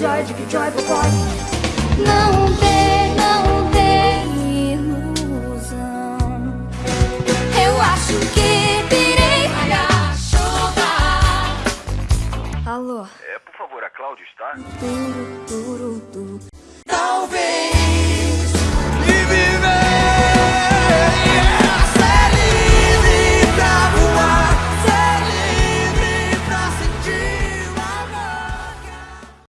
joy, dick joy, boy. Não tem, não tem ilusão. Eu acho que pirei. Alô. É, por favor, a Cláudia está? Duro, duro.